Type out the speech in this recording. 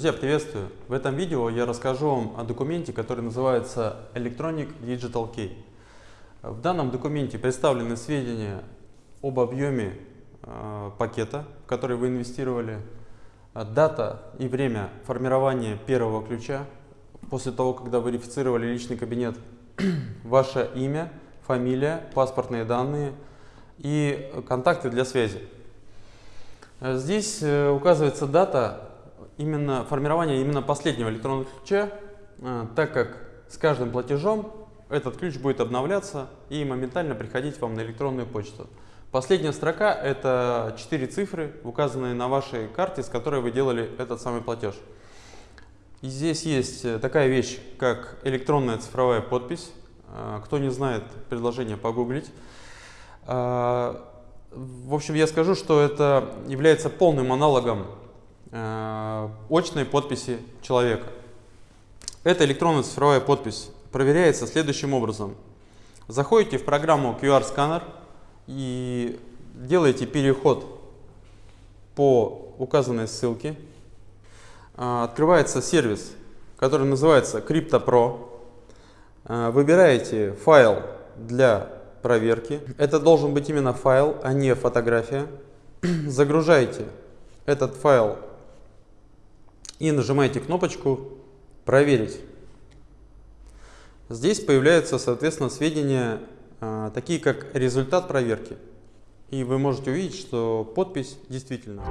Друзья, приветствую! В этом видео я расскажу вам о документе, который называется Electronic Digital Key. В данном документе представлены сведения об объеме э, пакета, в который вы инвестировали, дата и время формирования первого ключа, после того, когда верифицировали личный кабинет, ваше имя, фамилия, паспортные данные и контакты для связи. Здесь э, указывается дата именно формирование именно последнего электронного ключа, э, так как с каждым платежом этот ключ будет обновляться и моментально приходить вам на электронную почту. Последняя строка – это 4 цифры, указанные на вашей карте, с которой вы делали этот самый платеж. И здесь есть э, такая вещь, как электронная цифровая подпись. Э, кто не знает, предложение погуглить. В общем, я скажу, что это является полным аналогом очной подписи человека. Эта электронная цифровая подпись проверяется следующим образом. Заходите в программу QR-сканер и делаете переход по указанной ссылке. Э, открывается сервис, который называется CryptoPro. Э, выбираете файл для проверки. Это должен быть именно файл, а не фотография. Загружаете этот файл и нажимаете кнопочку «Проверить». Здесь появляются, соответственно, сведения, а, такие как результат проверки. И вы можете увидеть, что подпись действительно.